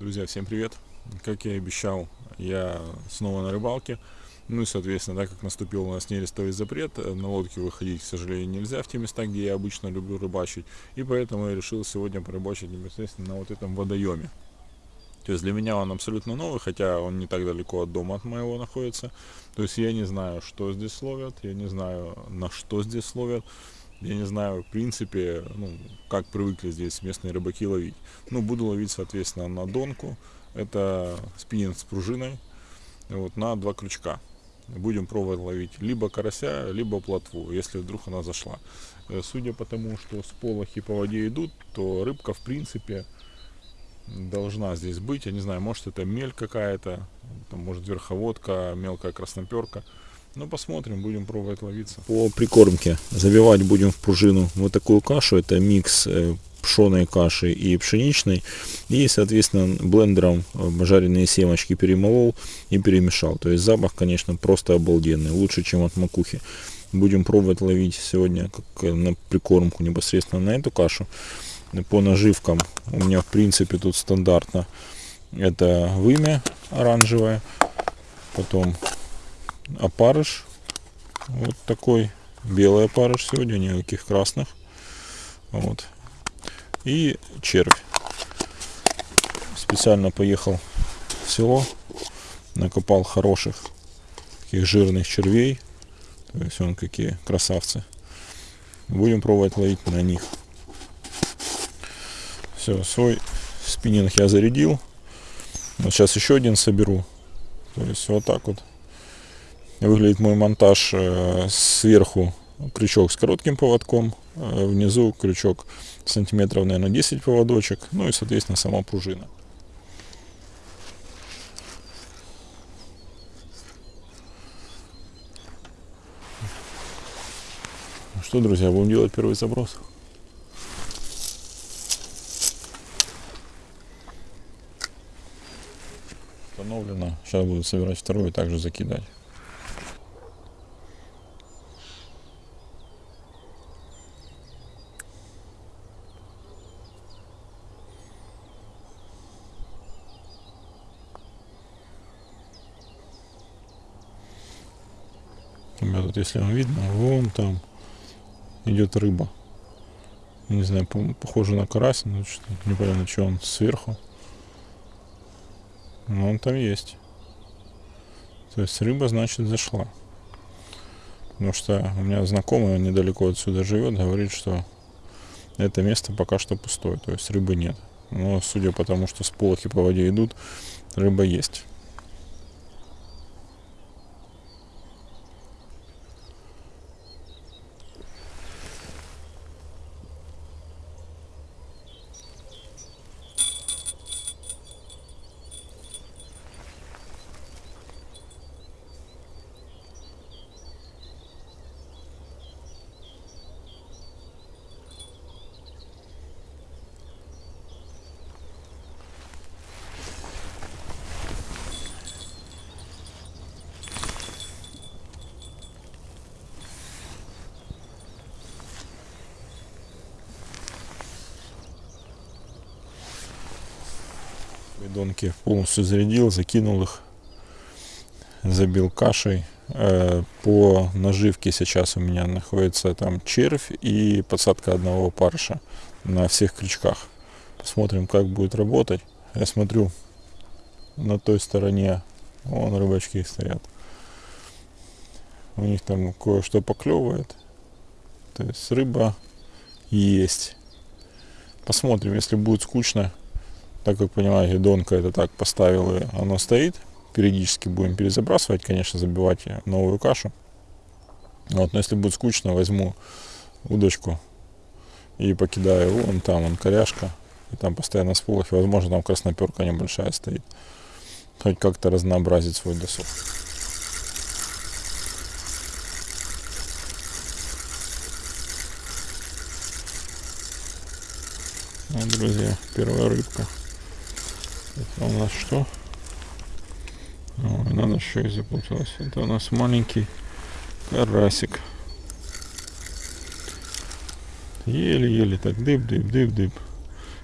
Друзья, всем привет! Как я и обещал, я снова на рыбалке. Ну и, соответственно, так как наступил у нас нерестовый запрет, на лодке выходить, к сожалению, нельзя в те места, где я обычно люблю рыбачить. И поэтому я решил сегодня порыбачить непосредственно на вот этом водоеме. То есть для меня он абсолютно новый, хотя он не так далеко от дома от моего находится. То есть я не знаю, что здесь ловят, я не знаю, на что здесь ловят я не знаю, в принципе, ну, как привыкли здесь местные рыбаки ловить. Ну, буду ловить, соответственно, на донку. Это спиннинг с пружиной, вот, на два крючка. Будем пробовать ловить либо карася, либо плотву, если вдруг она зашла. Э, судя по тому, что сполохи по воде идут, то рыбка, в принципе, должна здесь быть. Я не знаю, может это мель какая-то, может верховодка, мелкая красноперка. Ну, посмотрим, будем пробовать ловиться. По прикормке забивать будем в пружину вот такую кашу. Это микс э, пшеной каши и пшеничной. И, соответственно, блендером э, жареные семечки перемолол и перемешал. То есть запах, конечно, просто обалденный. Лучше, чем от макухи. Будем пробовать ловить сегодня как э, на прикормку непосредственно на эту кашу. По наживкам у меня, в принципе, тут стандартно. Это вымя оранжевое. Потом опарыш. Вот такой белый опарыш сегодня, никаких красных. Вот. И червь. Специально поехал в село, накопал хороших таких жирных червей. То есть он какие красавцы. Будем пробовать ловить на них. Все, свой спиннинг я зарядил. Вот сейчас еще один соберу. То есть вот так вот выглядит мой монтаж э, сверху крючок с коротким поводком, э, внизу крючок сантиметров, наверное, 10 поводочек, ну и, соответственно, сама пружина. Ну что, друзья, будем делать первый заброс. Установлено. Сейчас буду собирать второй и также закидать. Вот если вам видно, вон там идет рыба. Не знаю, похоже на карась, но что непонятно, что он сверху. Но он там есть. То есть рыба, значит, зашла. Потому что у меня знакомый, он недалеко отсюда живет, говорит, что это место пока что пустое, то есть рыбы нет. Но судя по тому, что сполохи по воде идут, рыба есть. Бидонки полностью зарядил, закинул их, забил кашей. Э, по наживке сейчас у меня находится там червь и подсадка одного парша на всех крючках. Посмотрим, как будет работать. Я смотрю, на той стороне, вон рыбачки стоят. У них там кое-что поклевывает. То есть рыба есть. Посмотрим, если будет скучно, так как понимаете, донка это так поставил и оно стоит. Периодически будем перезабрасывать, конечно, забивать новую кашу. Вот, но если будет скучно, возьму удочку и покидаю вон там, он коряшка. И там постоянно сполохи, возможно, там красноперка небольшая стоит. Хоть как-то разнообразить свой досуг. Вот, друзья, первая рыбка. Это у нас что? Ой, надо еще и запуталась. Это у нас маленький карасик. Еле-еле так дыб-дыб-дыб-дыб.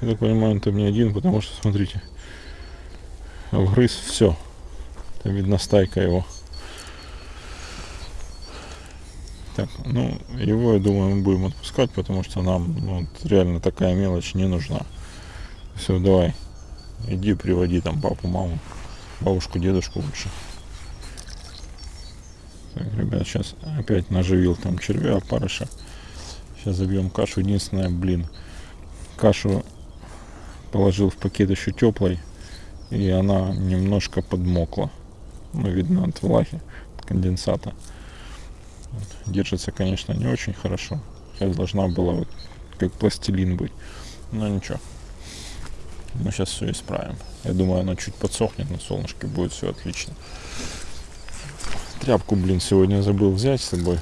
Я так понимаю, он там не один, потому что, смотрите, вгрыз, все. Это видно стайка его. Так, ну, его, я думаю, мы будем отпускать, потому что нам ну, реально такая мелочь не нужна. Все, давай, иди приводи там папу, маму, бабушку, дедушку лучше. Так, ребят, сейчас опять наживил там червя, опарыша. Сейчас забьем кашу. Единственное, блин, кашу положил в пакет еще теплой, и она немножко подмокла. Ну, видно от влаги, от конденсата. Вот. Держится, конечно, не очень хорошо. Сейчас должна была вот как пластилин быть. Но ничего. Мы сейчас все исправим. Я думаю, она чуть подсохнет на солнышке, будет все отлично. Тряпку, блин, сегодня забыл взять с собой.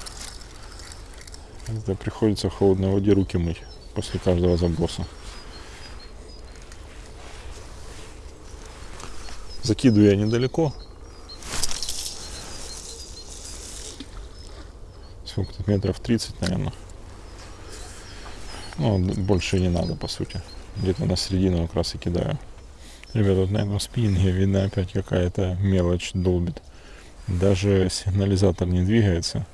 Это приходится в холодной воде руки мыть после каждого заброса. Закидываю я недалеко. Сколько тут метров 30, наверное. Ну, больше не надо, по сути. Где-то на середину как раз и кидаю. Ребята, вот на этом спиннинге видно опять какая-то мелочь долбит. Даже сигнализатор не двигается.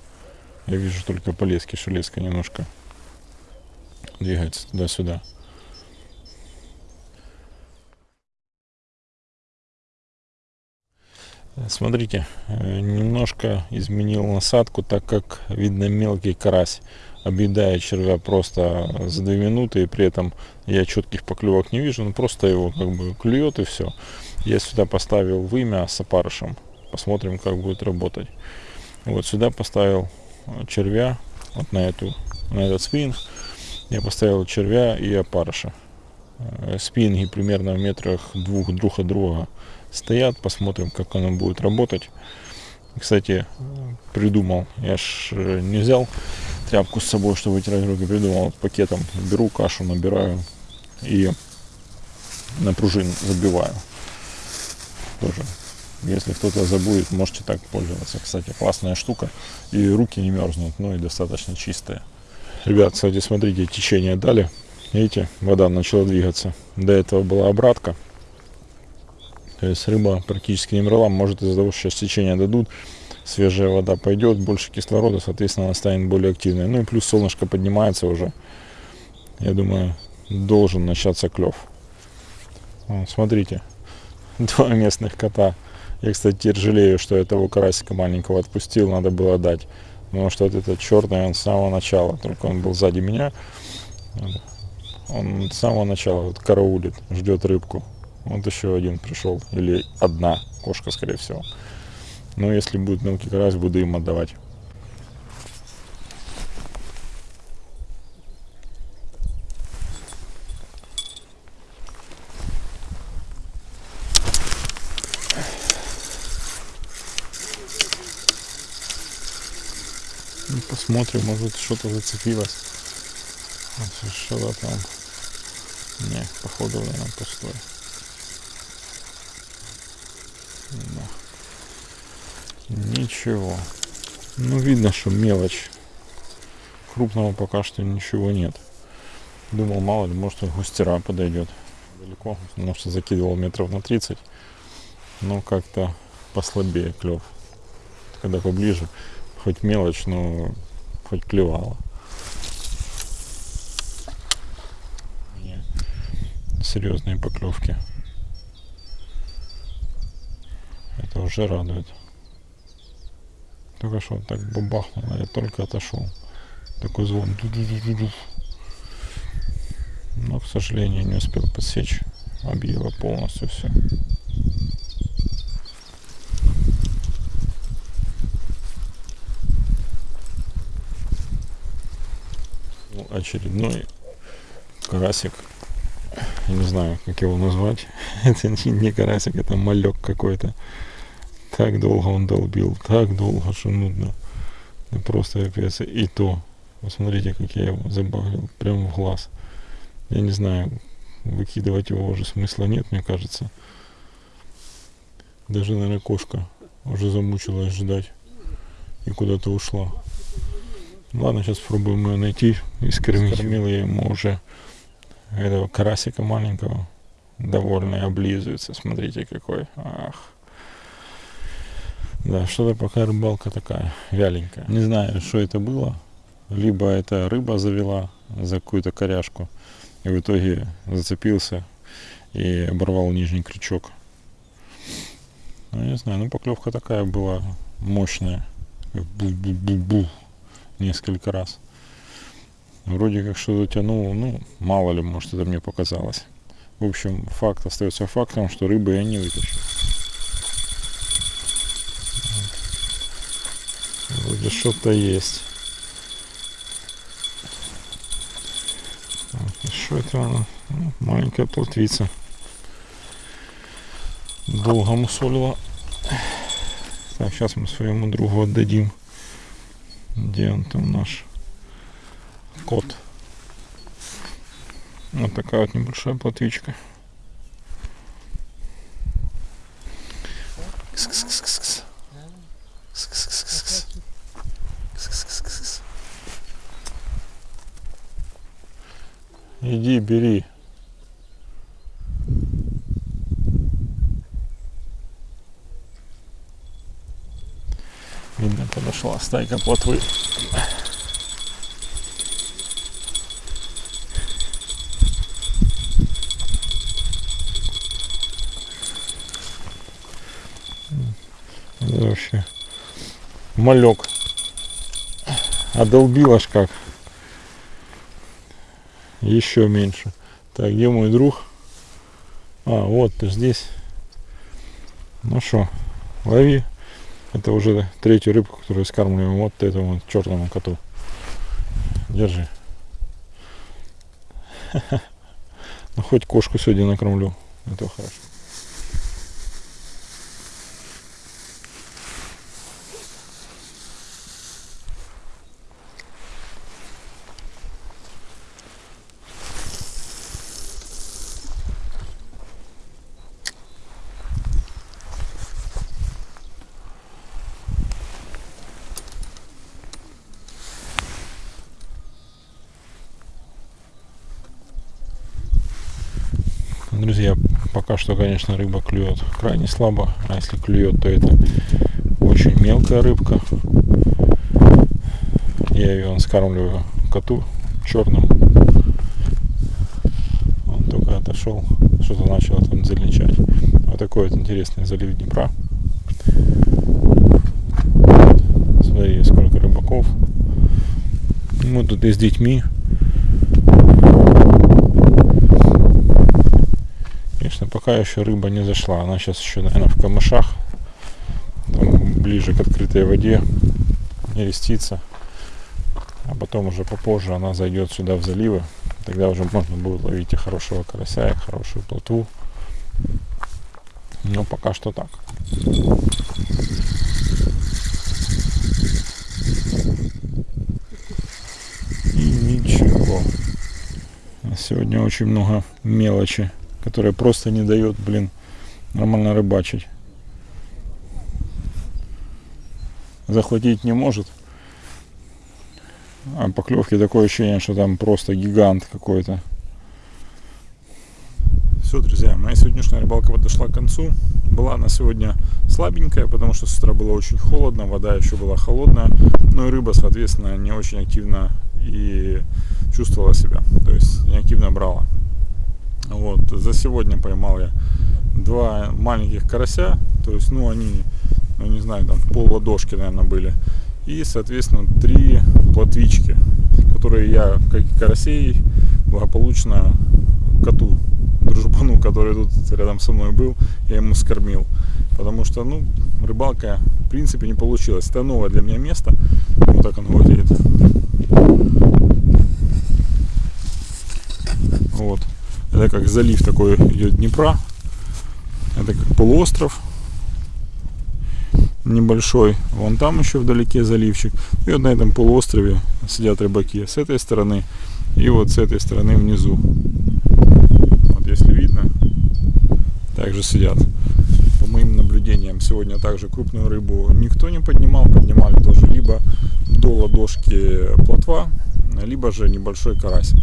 Я вижу только полезки, шелеска немножко двигается туда-сюда. Смотрите, э, немножко изменил насадку, так как видно мелкий карась объедает червя просто за 2 минуты, и при этом я четких поклевок не вижу, но просто его как бы клюет и все. Я сюда поставил вымя с опарышем, посмотрим, как будет работать. Вот сюда поставил червя, вот на, эту, на этот спиннинг, я поставил червя и опарыша. Э, спиннинги примерно в метрах двух друг от друга стоят, посмотрим, как оно будет работать. Кстати, придумал, я ж э, не взял тряпку с собой, чтобы вытирать руки, придумал пакетом, беру кашу, набираю и на пружин забиваю. Тоже если кто-то забудет, можете так пользоваться. Кстати, классная штука. И руки не мерзнут, ну и достаточно чистые. Ребят, кстати, смотрите, течение дали. Видите, вода начала двигаться. До этого была обратка. То есть рыба практически не мрала. Может из-за того, что сейчас течение дадут, свежая вода пойдет, больше кислорода, соответственно, она станет более активной. Ну и плюс солнышко поднимается уже. Я думаю, должен начаться клев. Смотрите, два местных кота я, кстати, теперь жалею, что я того карасика маленького отпустил, надо было дать. Потому что вот этот черный, он с самого начала, только он был сзади меня. Он с самого начала вот караулит, ждет рыбку. Вот еще один пришел, или одна кошка, скорее всего. Но если будет мелкий карась, буду им отдавать. Ну, посмотрим, может что-то зацепилось. Что-то там. Не, походу, наверное, пустой. Да. Ничего. Ну, видно, что мелочь. Крупного пока что ничего нет. Думал, мало ли, может, густера подойдет. Далеко, потому что закидывал метров на 30. Но как-то послабее клев. Когда поближе, хоть мелочь, но хоть клевала. Серьезные поклевки. Это уже радует. Только что так бабахнуло, я только отошел. Такой звон. Но, к сожалению, не успел подсечь. Объело полностью все. очередной карасик. Я не знаю, как его назвать. это не карасик, это малек какой-то. Так долго он долбил, так долго, что нудно. Это просто капец. И то, посмотрите, как я его забавил, прямо в глаз. Я не знаю, выкидывать его уже смысла нет, мне кажется. Даже, наверное, кошка уже замучилась ждать и куда-то ушла. Ладно, сейчас попробуем ее найти и скормить. Скормил я ему уже этого карасика маленького. довольный, облизывается. Смотрите какой. Ах. Да, что-то пока рыбалка такая вяленькая. Не знаю, что это было. Либо это рыба завела за какую-то коряшку. И в итоге зацепился и оборвал нижний крючок. Ну, не знаю, ну поклевка такая была мощная. Бу-бу-бу-бу. Несколько раз. Вроде как что-то тянул, ну, мало ли, может, это мне показалось. В общем, факт остается фактом, что рыбы я не вытащил. Вроде что-то есть. Так, что это она? Ну, маленькая плотвица. Долго мусолила. Так, сейчас мы своему другу отдадим. Где он там наш кот? Вот такая вот небольшая плотвичка. Иди, бери. Видно, подошла стайка плотвы. вообще малек одолбил аж как. Еще меньше. Так где мой друг? А вот ты здесь. Ну что лови. Это уже третью рыбку которую скармливаем вот этому черному коту. Держи. Ну хоть кошку сегодня накормлю. Это хорошо Друзья, пока что, конечно, рыба клюет крайне слабо. А если клюет, то это очень мелкая рыбка. Я ее скармливаю коту черным. Он только отошел, что-то начал там зеленчать. Вот такой вот интересный залив Днепра. Смотри, сколько рыбаков. Мы тут и с детьми пока еще рыба не зашла. Она сейчас еще, наверное, в камышах, там, ближе к открытой воде, нерестится. А потом уже попозже она зайдет сюда в заливы. Тогда уже можно будет ловить и хорошего карася, и хорошую плотву. Но пока что так. И ничего. Сегодня очень много мелочи которая просто не дает, блин, нормально рыбачить. Захватить не может. А поклевки такое ощущение, что там просто гигант какой-то. Все, друзья, моя сегодняшняя рыбалка подошла к концу. Была она сегодня слабенькая, потому что с утра было очень холодно, вода еще была холодная. Ну и рыба, соответственно, не очень активно и чувствовала себя. То есть не активно брала. Вот, за сегодня поймал я два маленьких карася, то есть, ну, они, ну, не знаю, там пол ладошки, наверное, были. И, соответственно, три плотвички, которые я, как и карасей, благополучно коту, дружбану, который тут рядом со мной был, я ему скормил. Потому что, ну, рыбалка, в принципе, не получилась. Это новое для меня место. Вот так оно выглядит. Вот. Это как залив такой идет Днепра. Это как полуостров небольшой. Вон там еще вдалеке заливчик. И вот на этом полуострове сидят рыбаки с этой стороны и вот с этой стороны внизу. Вот если видно, также сидят. По моим наблюдениям, сегодня также крупную рыбу никто не поднимал. Поднимали тоже либо до ладошки плотва, либо же небольшой карасик.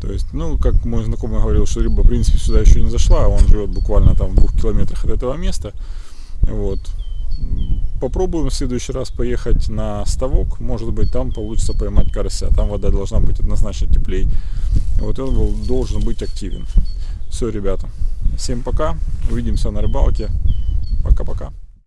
То есть, ну, как мой знакомый говорил, что рыба, в принципе, сюда еще не зашла, а он живет буквально там в двух километрах от этого места. Вот. Попробуем в следующий раз поехать на ставок, может быть там получится поймать карася, там вода должна быть однозначно теплей. Вот он должен быть активен. Все, ребята, всем пока, увидимся на рыбалке, пока-пока.